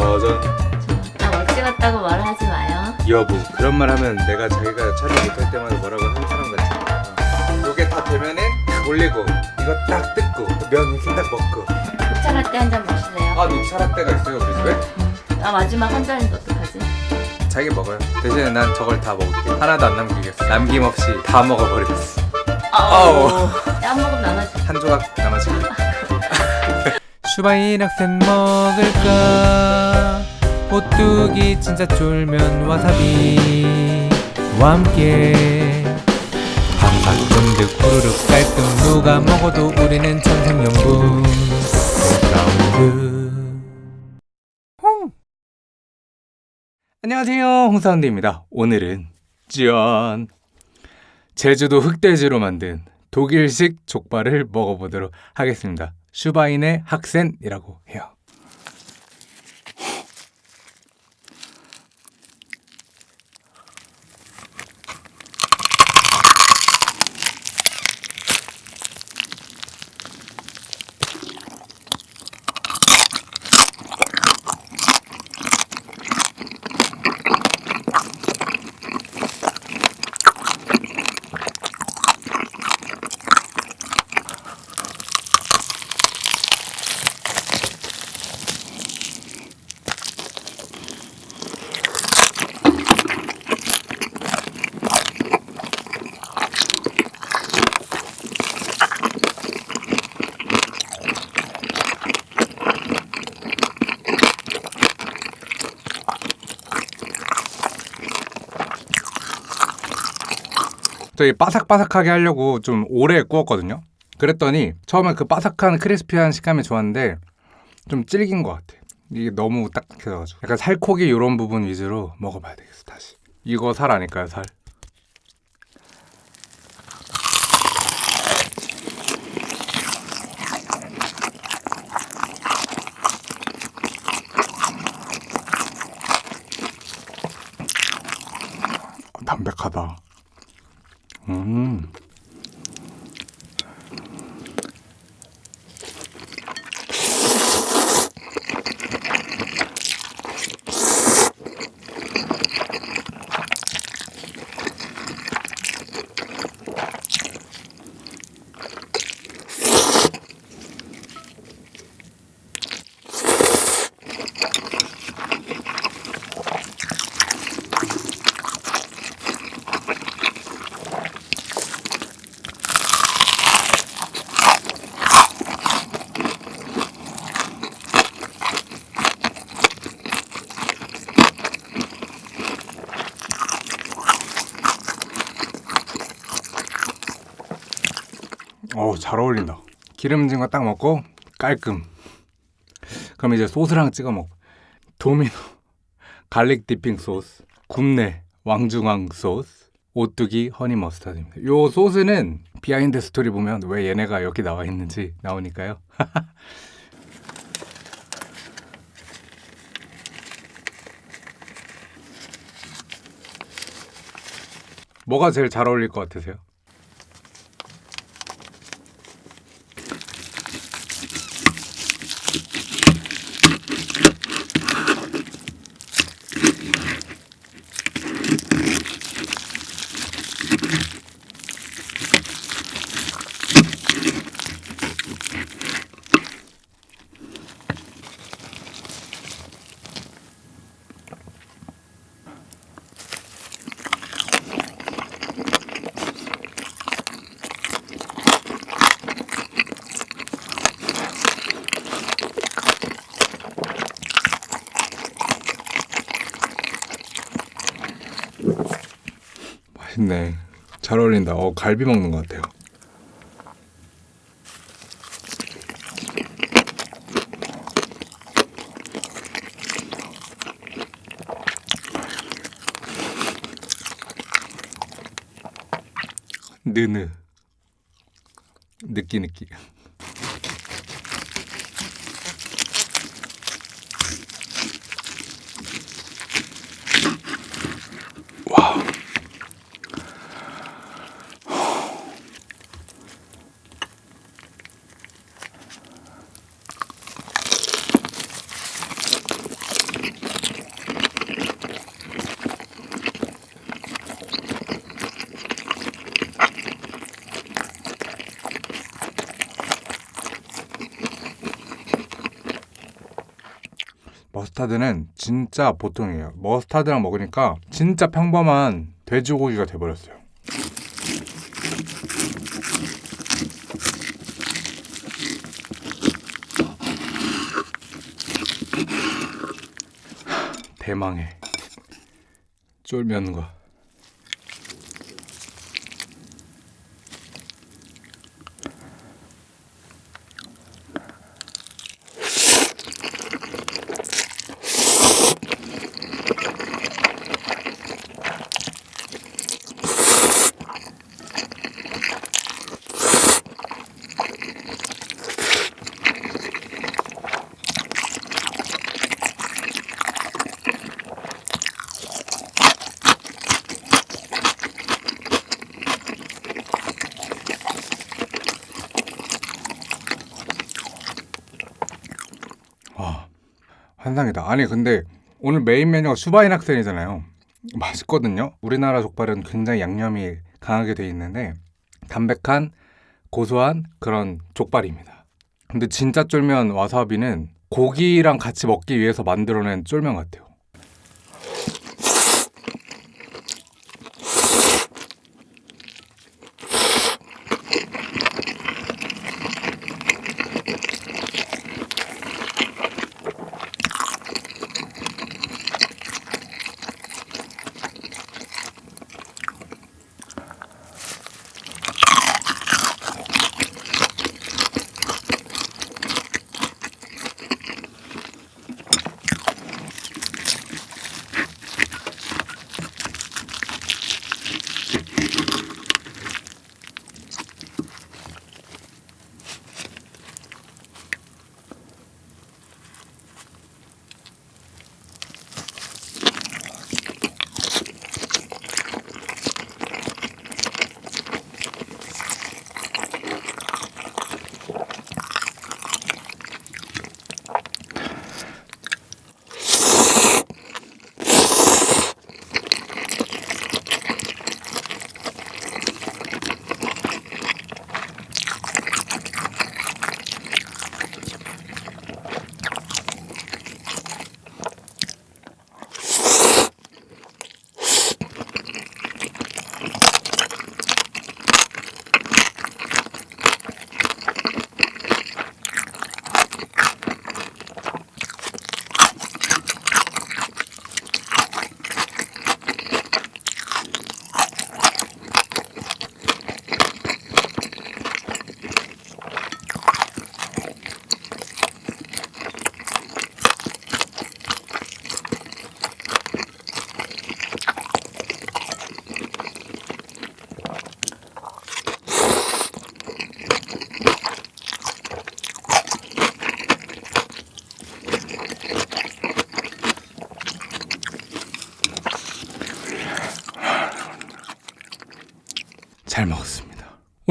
짜잔 나 멋지 같다고 말하지 마요. 여보 그런 말 하면 내가 자기가 촬영 못할 때마다 뭐라고 하는 사람 같잖아 요게 다 되면은 올리고 이거 딱 뜯고 면 이렇게 딱 먹고 녹차 라떼 한 잔 마실래요? 아 녹차 라떼가 있어요 우리 집에? 아 마지막 한 잔인데 어떡하지? 자기 먹어요 대신에 난 저걸 다 먹을게 하나도 안 남기겠어 남김없이 다 먹어버리겠어 아우. 한 모금 나눠줘. 한 조각 남아지고 Schweinshaxen 먹을까? 오뚜기 진짜 쫄면 와사비와 함께. 한박 쫀득 후루룩 깔끔 누가 먹어도 우리는 천생연분. 백라운드. 안녕하세요 홍사운드입니다. 오늘은 짠 제주도 흑돼지로 만든 독일식 족발을 먹어보도록 하겠습니다 슈바인의 학센이라고 해요 저희 바삭바삭하게 하려고 좀 오래 구웠거든요. 그랬더니 처음에 그 바삭한 크리스피한 식감이 좋았는데 좀 질긴 것 같아. 이게 너무 딱딱해가지고. 약간 살코기 이런 부분 위주로 먹어봐야 되겠어 다시. 이거 살 아닐까요 살? 담백하다 음. 어우 잘 어울린다. 기름진 거 딱 먹고 깔끔. 그럼 이제 소스랑 찍어 먹. 도미노 garlic dipping 소스 굽네 왕중왕 소스 오뚜기 honey mustard입니다. 요 소스는 behind story 보면 왜 얘네가 여기 나와 있는지 나오니까요. 뭐가 제일 잘 어울릴 것 같으세요? 맛있네. 잘 어울린다. 어, 갈비 먹는 것 같아요. 느느 느끼 느끼 머스타드는 진짜 보통이에요. 머스타드랑 먹으니까 진짜 평범한 돼지고기가 돼버렸어요. 대망의 쫄면과 환상이다. 아니 근데 오늘 메인 메뉴가 수바인 학생이잖아요. 맛있거든요. 우리나라 족발은 굉장히 양념이 강하게 돼 있는데 담백한 고소한 그런 족발입니다. 근데 진짜 쫄면 와사비는 고기랑 같이 먹기 위해서 만들어낸 쫄면 같아요.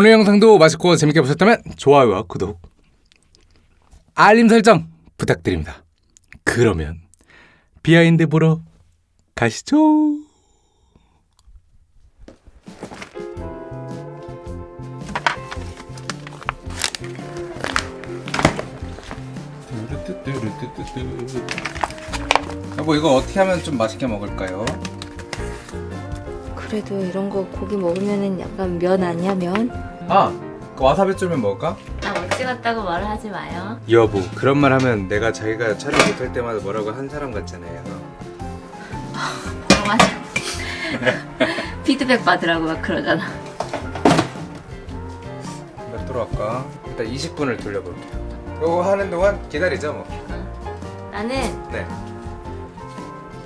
오늘 영상도 맛있고 재밌게 보셨다면 좋아요와 구독, 알림 설정 부탁드립니다. 그러면 behind 보러 가시죠. 여보 이거 어떻게 하면 좀 맛있게 먹을까요? 그래도 이런 거 고기 먹으면은 약간 면 아니야 면? 아, 그 와사비 쫄면 먹을까? 나 먹지 같다고 말을 하지 마요. 여보, 그런 말 하면 내가 자기가 촬영 못할 때마다 뭐라고 한 사람 같잖아요. 어, 맞아. 피드백 받으라고 막 그러잖아. 몇 할까? 일단 20분을 돌려볼게요. 이거 하는 동안 기다리자 뭐. 나는 네.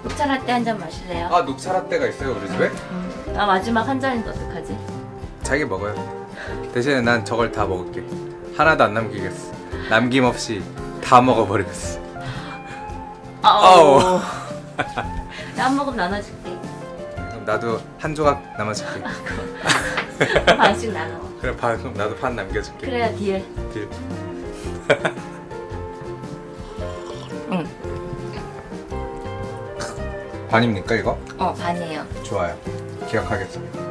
녹차 라떼 한 잔 마실래요? 아 녹차 라떼가 있어요 우리 집에? 음. 나 마지막 한 잔인데 어떡하지? 자기 먹어요. 대신에 난 저걸 다 먹을게. 하나도 안 남기겠어. 남김없이 다 먹어버리겠어. 아우. 나한 모금 나눠줄게. 그럼 나도 한 조각 남아줄게. 반씩 나눠. 그래 반 나도 반 남겨줄게. 그래야 딜. 딜. 응. 반입니까 이거? 어 반이에요. 좋아요. 기억하겠습니다.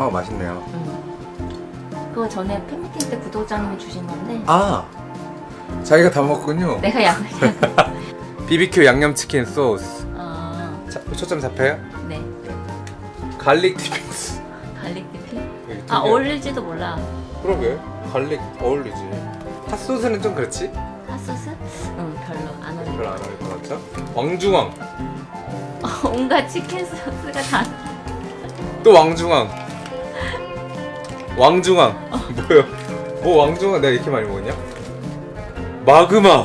어 맛있네요. 응. 그거 전에 팬미팅 때 구독자님이 주신 건데 아 자기가 다 먹군요. 내가 양. BBQ 양념치킨 소스. 어, 자, 초점 잡혀요? 네. garlic dippings. garlic dipping. 아 어울릴지도 몰라. 그러게. garlic 어울리지. 핫소스는 좀 그렇지? 핫소스? 응 별로 안 어울려. 별로 안 어울릴 것 같죠? 왕중왕. 온갖 치킨 소스가 다. 또 왕중왕. 왕중왕. 뭐요? 뭐 왕중왕 내가 이렇게 많이 먹었냐? 마그마.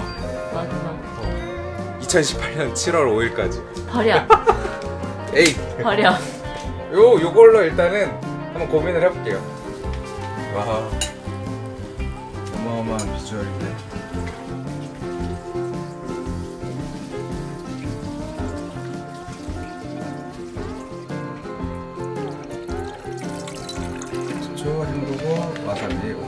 마그마. 2018년 7월 5일까지. 버려. 에이. 버려. 요 요걸로 일단은 한번 고민을 해볼게요. 와. 어마어마한 비주얼인데. 초 헹구고 와사비